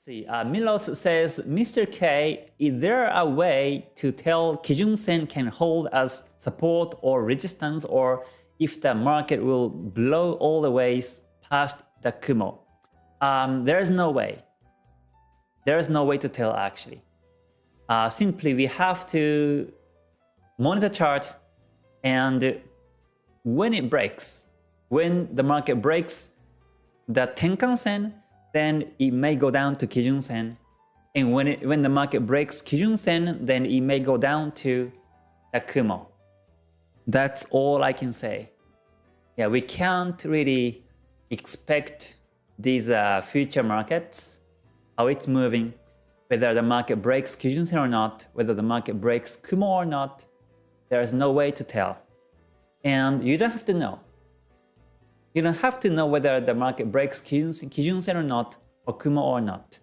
see, uh, Milos says, Mr. K, is there a way to tell Kijun Sen can hold as support or resistance or if the market will blow all the ways past the Kumo? Um, there is no way. There is no way to tell actually. Uh, simply, we have to monitor chart and when it breaks, when the market breaks the Tenkan Sen, then it may go down to Kijun Sen. And when, it, when the market breaks Kijun Sen, then it may go down to the Kumo. That's all I can say. Yeah, we can't really expect these uh, future markets, how it's moving, whether the market breaks Kijun Sen or not, whether the market breaks Kumo or not, there is no way to tell. And you don't have to know. You don't have to know whether the market breaks Kijun Sen or not, or Kumo or not.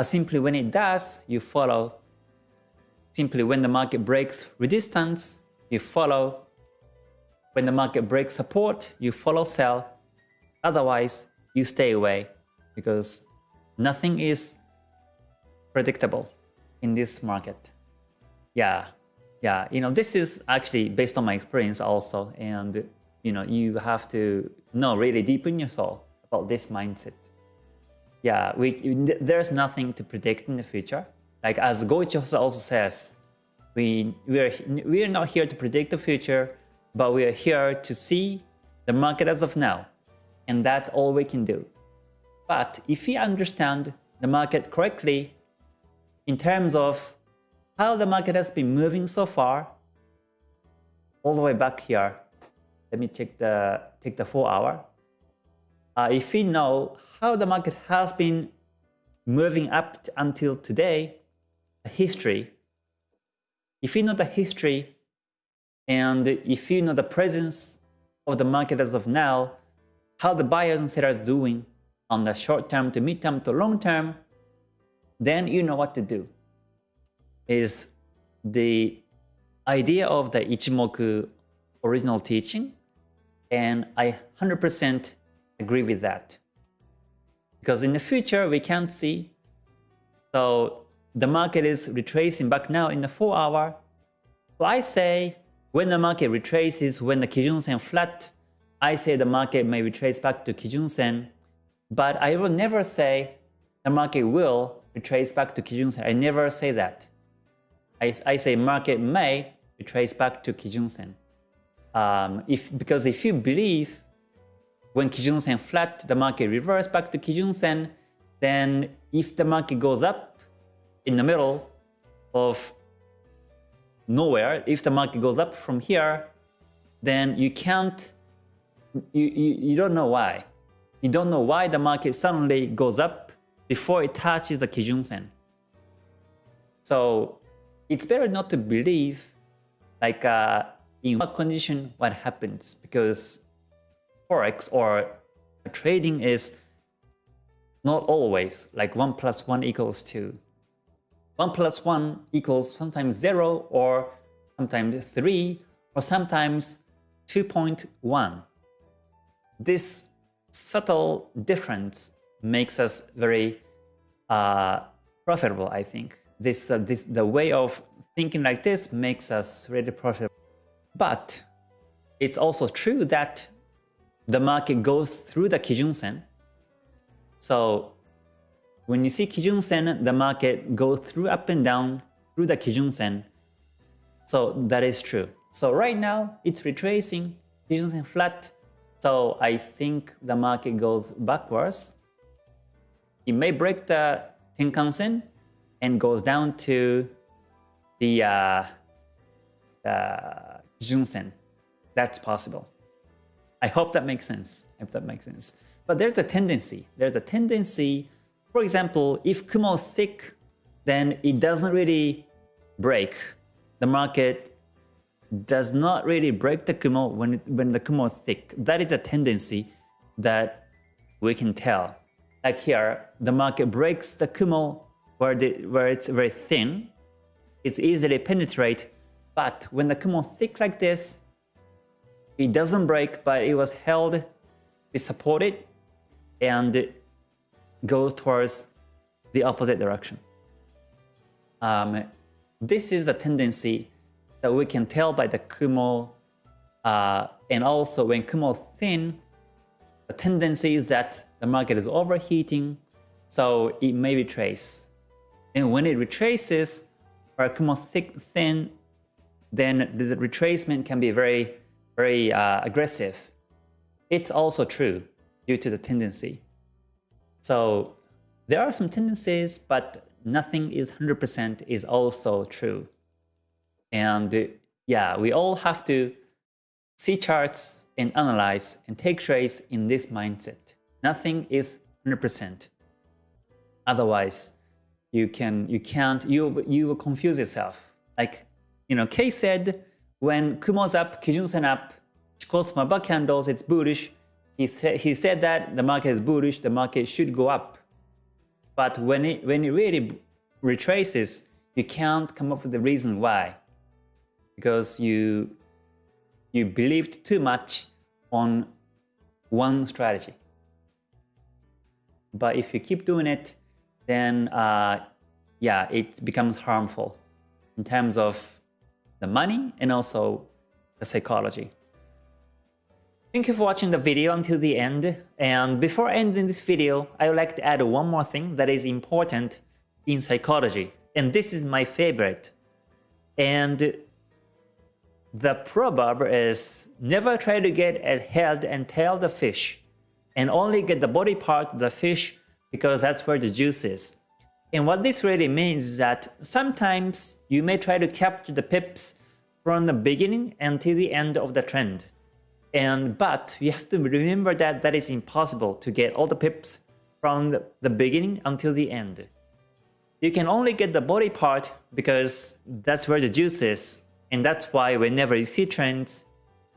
Simply when it does, you follow. Simply when the market breaks resistance, you follow. When the market breaks support, you follow sell. Otherwise, you stay away because nothing is predictable in this market. Yeah, yeah, you know, this is actually based on my experience also. And, you know, you have to know really deep in your soul about this mindset. Yeah, we, there's nothing to predict in the future. Like as Goichi also says, we, we, are, we are not here to predict the future, but we are here to see the market as of now. And that's all we can do. But if we understand the market correctly in terms of how the market has been moving so far, all the way back here, let me check the take the four hour. Uh, if we know how the market has been moving up until today, the history, if you know the history and if you know the presence of the market as of now, how the buyers and sellers doing on the short term to mid term to long term, then you know what to do. Is the idea of the Ichimoku original teaching, and I 100% agree with that. Because in the future, we can't see. So the market is retracing back now in the 4 hour. So I say when the market retraces, when the Kijun Sen flat, I say the market may retrace back to Kijun Sen. But I will never say the market will retrace back to Kijun Sen. I never say that. I, I say market may retrace back to Kijun Sen. Um, if, because if you believe when Kijun Sen flat, the market reverse back to Kijun Sen, then if the market goes up in the middle of nowhere, if the market goes up from here, then you can't, you, you, you don't know why. You don't know why the market suddenly goes up before it touches the Kijun Sen. So it's better not to believe like uh, in what condition what happens because forex or trading is not always like 1 plus 1 equals 2. 1 plus 1 equals sometimes 0 or sometimes 3 or sometimes 2.1. This subtle difference makes us very uh, profitable, I think. This, uh, this, the way of thinking like this makes us really profitable. But it's also true that the market goes through the Kijun Sen. So when you see Kijun Sen, the market goes through up and down through the Kijun Sen. So that is true. So right now it's retracing Kijun Sen flat. So I think the market goes backwards. It may break the Tenkan Sen and goes down to the uh, Junsen. That's possible. I hope that makes sense. I hope that makes sense. But there's a tendency. There's a tendency, for example, if Kumo is thick, then it doesn't really break. The market does not really break the Kumo when, it, when the Kumo is thick. That is a tendency that we can tell. Like here, the market breaks the Kumo where, the, where it's very thin. It's easily penetrate but when the Kumo thick like this, it doesn't break, but it was held, be supported, and it goes towards the opposite direction. Um, this is a tendency that we can tell by the Kumo, uh, and also when Kumo thin, the tendency is that the market is overheating, so it may retrace. And when it retraces, or Kumo thick, thin, then the retracement can be very, very uh, aggressive. It's also true due to the tendency. So there are some tendencies, but nothing is 100% is also true. And yeah, we all have to see charts and analyze and take trades in this mindset. Nothing is 100%. Otherwise, you can you can't you you will confuse yourself. Like you know, Kay said when Kumo's up, Kijun-sen up, Chikou Small candles, it's bullish. He said he said that the market is bullish, the market should go up. But when it when it really retraces, you can't come up with the reason why. Because you you believed too much on one strategy. But if you keep doing it, then uh, yeah, it becomes harmful in terms of the money and also the psychology. Thank you for watching the video until the end. And before ending this video, I would like to add one more thing that is important in psychology. And this is my favorite. And the proverb is never try to get a head and tail the fish and only get the body part of the fish because that's where the juice is. And what this really means is that sometimes you may try to capture the pips from the beginning until the end of the trend. And but you have to remember that that is impossible to get all the pips from the, beginning until the end. You can only get the body part because that's where the juice is. And that's why whenever you see trends,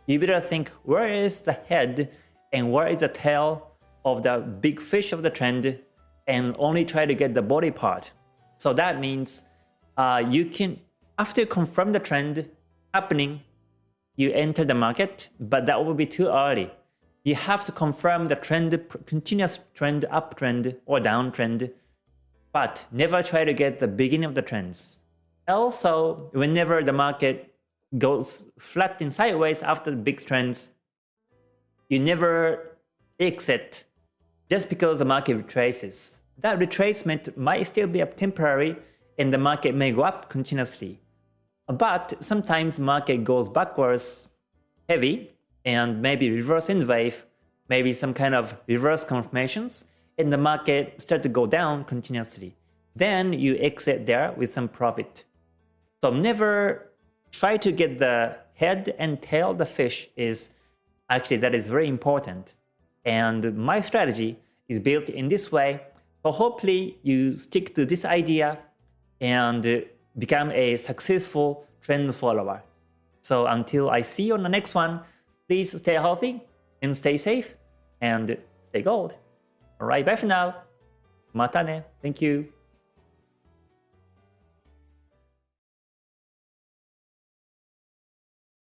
you better think where is the head and where is the tail of the big fish of the trend and only try to get the body part. So that means uh, you can, after you confirm the trend happening, you enter the market, but that will be too early. You have to confirm the trend, continuous trend, uptrend or downtrend, but never try to get the beginning of the trends. Also, whenever the market goes flat and sideways after the big trends, you never exit just because the market retraces. That retracement might still be up temporary and the market may go up continuously. But sometimes market goes backwards heavy and maybe reverse in wave, maybe some kind of reverse confirmations, and the market start to go down continuously. Then you exit there with some profit. So never try to get the head and tail the fish is actually that is very important. And my strategy is built in this way. So hopefully you stick to this idea and become a successful trend follower. So until I see you on the next one, please stay healthy and stay safe and stay gold. Alright, bye for now. Mata ne. Thank you.